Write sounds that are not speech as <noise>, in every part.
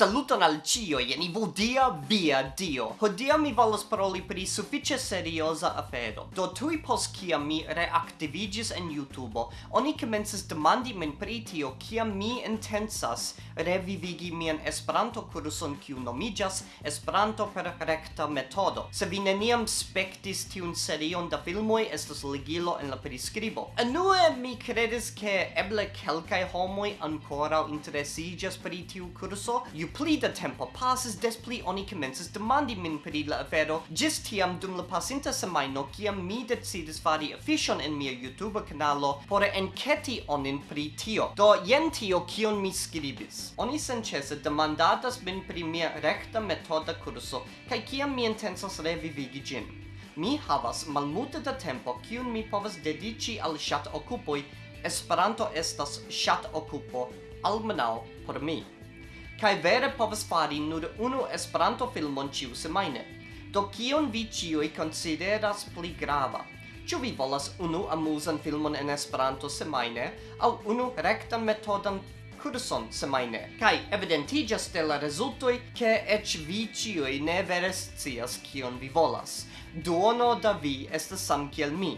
Saluton al cio, jen ivu dia via dio. Hodia mi volas paroli pri suffice serioza afero. Do tui post kia mi reactivigis en YouTube, oni comences demandi min pri tio kia mi intensas revivigi mian Esperanto kurson kiu nomigas Esperanto per recta metodo. Se vi neniam spectis tiun serion da filmoi, estos ligilo en la prescribo. Anue mi credes ke eble kelkai homoi ancora interesigas pri tiu kurso, ju pli da tempo passes des pli oni commences demandi min pri la afero, gis tiam dum la pasinta semaino, kiam mi decidis fari afishon in mia YouTube canalo, por enketi onin pri tio. Do jen tio kion mi skribis. Oni sencese demandatas min pri mia recta metoda kurso kai kiam mi intensas revivigi gin. Mi havas malmulte da tempo kiun mi povas dedici al chat okupoj Esperanto estas chat okupo almenau por mi kai vere povas fari nur unu Esperanto-filmon ĉiu semajne. Do kion vi ĉiuj konsideras pli grava? Ĉu vi volas unu amuzan filmon en Esperanto semajne aŭ unu rektan metodan kurson semajne? Kaj evidentiĝas de la rezultoj ke eĉ vi ĉiuj ne vere scias kion vi volas. Duono da vi estas sam kiel mi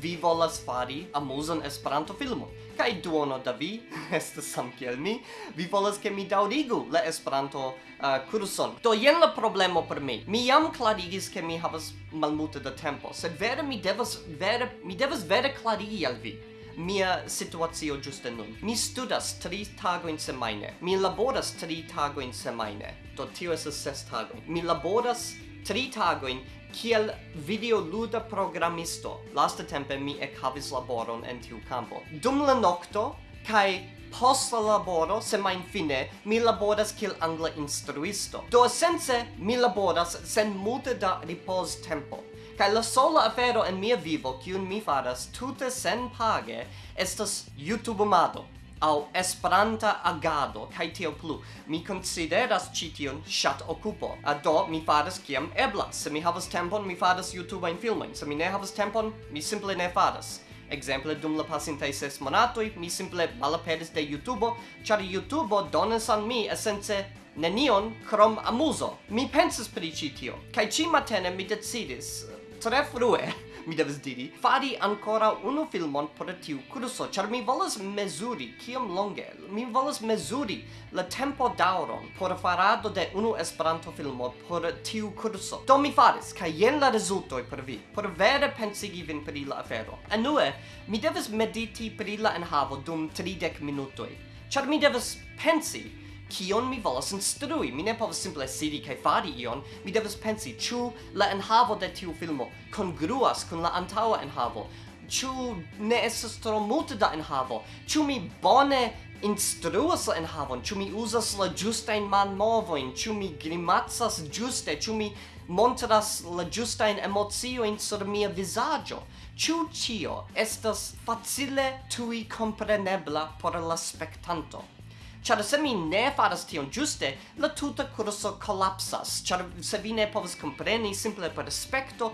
vi volas fari amuzan Esperanto filmon. Kaj duono da vi, <laughs> estas sam kiel mi, vi volas ke mi daŭrigu la Esperanto uh, kurson. Do jen la problemo por mi. Mi jam klarigis ke mi havas malmulte da tempo, sed vere mi devas vere mi devas vere klarigi al vi mia situacio giuste nun. Mi studas tri tagoin semaine. Mi laboras tri tagoin semaine. Do tio estas ses tago. Mi laboras tri tagoin kiel videoluda programisto. Lasta tempe mi ec havis laboron en tiu campo. Dum la nocto, kai post la laboro, semain fine, mi laboras kiel angla instruisto. Do sense, mi laboras sen multe da ripos tempo. Kai la sola afero en mia vivo, kiun mi faras tute sen page, estas YouTube-mado al Esperanta agado kaj tio plu. Mi konsideras ĉi tion ŝat okupo. Do mi faras kiam eblas. Se mi havas tempon, mi faras YouTube-ajn filmojn. Se mi ne havas tempon, mi simple ne faras. Exemple, dum la pasintaj ses monatoj, mi simple malaperis de YouTube, ĉar YouTube donas al mi esence nenion krom amuzo. Mi pensas pri ĉi tio, kaj ĉi matene mi decidis tre frue mi devas diri, fari ancora unu filmon por tiu curso, char mi volas mesuri kiom longe, mi volas mesuri la tempo dauron por farado de unu esperanto filmo por tiu curso. Do mi faris, kaj jen la rezultoj por vi, por vere pensigi vin pri la afero. Anue, mi devas mediti pri la enhavo dum 30 minutoj, char mi devas pensi kion mi volas instrui. Mi ne povas simple sidi kaj fari ion, mi devas pensi ĉu la enhavo de tiu filmo kongruas kun la antaŭa enhavo. Ĉu ne estas tro multe da enhavo? Ĉu mi bone instruas la enhavon? Ĉu mi uzas la ĝustajn manmovojn? Ĉu mi grimacas ĝuste? Ĉu mi montras la ĝustajn emociojn sur mia vizaĝo? Ĉu ĉio estas facile tuj komprenebla por la spektanto? Ĉar se mi ne faras tion ĝuste, la tuta kurso kolapsas, ĉar se vi ne povas kompreni simple per aspekto,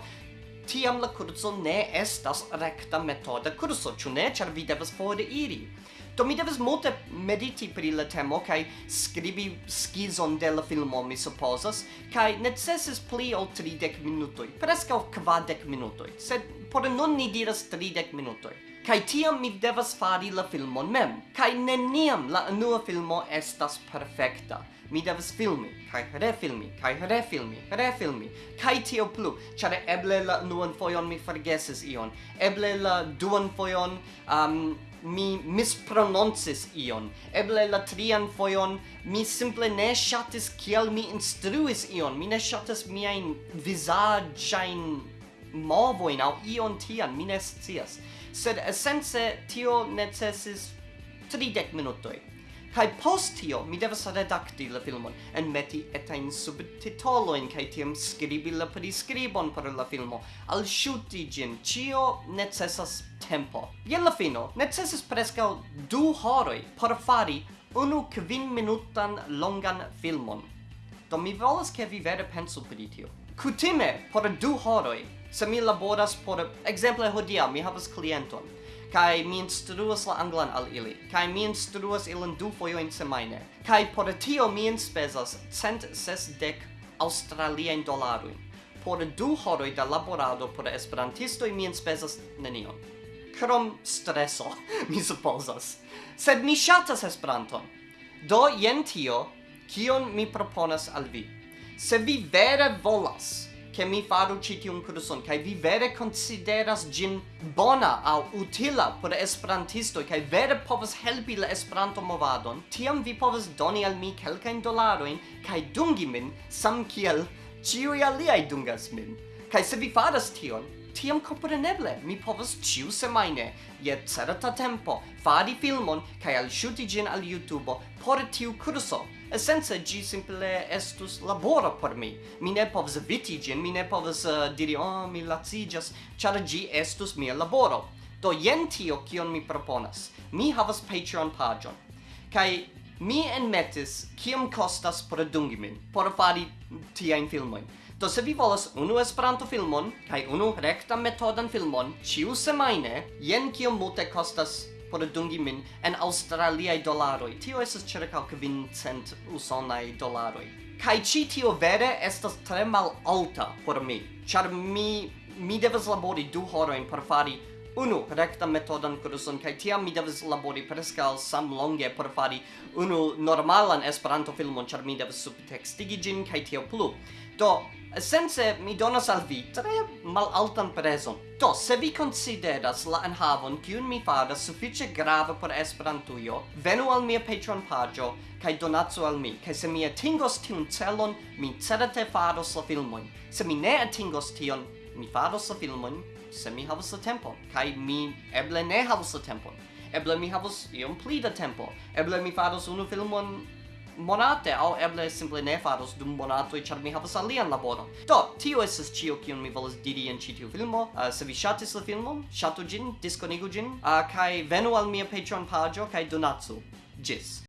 tiam la kurso ne estas rekta metoda kurso, ĉu ne? Ĉar vi devas foriri. Do mi devas multe mediti pri la temo kaj skribi skizon de la filmo, mi supozas, kaj necesis pli ol 30 minutoj, preskaŭ kvardek minutoj, sed por nun ni diras 30 minutoj. Kai tiam mi devas fari la filmon mem. Kai neniam la unua filmo estas perfekta. Mi devas filmi, kai refilmi, kai refilmi, refilmi, kai tio plu. Ĉar eble la unuan fojon mi forgesis ion. Eble la duan fojon um, mi misprononcis ion. Eble la trian fojon mi simple ne ŝatis kiel mi instruis ion. Mi ne ŝatas miajn vizaĝajn movojn aŭ ion tian. Mi ne scias sed essence tio necesis 30 minutoi. Kai post tio mi devas redakti la filmon, en meti etain subtitoloin, kai tiam skribi la prescribon per la filmo, al shuti gin, cio necessas tempo. Je la fino, necessis prescau du horoi por fari unu kvin minutan longan filmon. Do mi volas ke vi vere pensu pri tio. Kutime, por du horoi, Se mi laboras por... Exemple, hodia, mi havas klienton, kai mi instruas la anglan al ili, kai mi instruas ilin du fojoin semaine, kai por tio mi enspezas cent sesdek australien dolaruin. Por du horoj da laborado por esperantisto mi inspesas nenion. Krom streso, <laughs> mi supposas. Sed mi ŝatas Esperanton. Do jen tio, kion mi proponas al vi. Se vi vere volas che mi faru ci tiun curson kai vi vere consideras gin bona au utila por esperantisto kai vere povas helpi la esperanto movadon tiam vi povas doni al mi kelkajn dolaroin kai dungi min sam kiel ciui aliai dungas min. Kai se vi faras tion tiam compreneble mi povas ciu semaine, je certa tempo, fari filmon kaj alŝuti ĝin al YouTube por tiu kurso. Esence ĝi simple estus laboro por mi. Mi ne povas eviti ĝin, mi ne povas uh, eh, diri, oh, mi laciĝas, ĉar ĝi estus mia laboro. Do jen tio kion mi proponas. Mi havas Patreon pagion. Kaj mi enmetis kiom kostas dungi min por fari tiajn filmojn. Do se vi volas unu Esperanto filmon kaj unu rektan metodan filmon ĉiu semajne, jen kiom multe kostas dungi min en australiaj dolaroj. Tio estas ĉirkaŭ kvincent usonaj dolaroj. Kaj ĉi tio vere estas tre malalta por mi, ĉar mi mi devas labori du horojn por fari unu rekta metodan kurson kaj tiam mi devas labori preskaŭ samlonge por fari unu normalan Esperanto filmon ĉar mi devas subtekstigi ĝin kaj tio plu. Do Sense mi donas al vi tre malaltan prezon. Do, se vi consideras la enhavon kiun mi faras sufiĉe grava por Esperantujo, venu al mia Patreon paĝo kaj donacu al mi, kaj se mi atingos tiun celon, mi certe faros la filmojn. Se mi ne atingos tion, mi faros la filmojn se mi havos la tempon, kaj mi eble ne havos la tempon. Eble mi havos iom pli da tempo. Eble mi faros unu filmon monate, au eble simple ne faros dum monato e char mi havas alian laboron. Do, tio estas ĉio kion mi volas diri en ĉi tiu filmo. Uh, se vi ŝatis la filmon, ŝatu ĝin, diskonigu ĝin, uh, kaj venu al mia Patreon paĝo kaj donacu. Ĝis!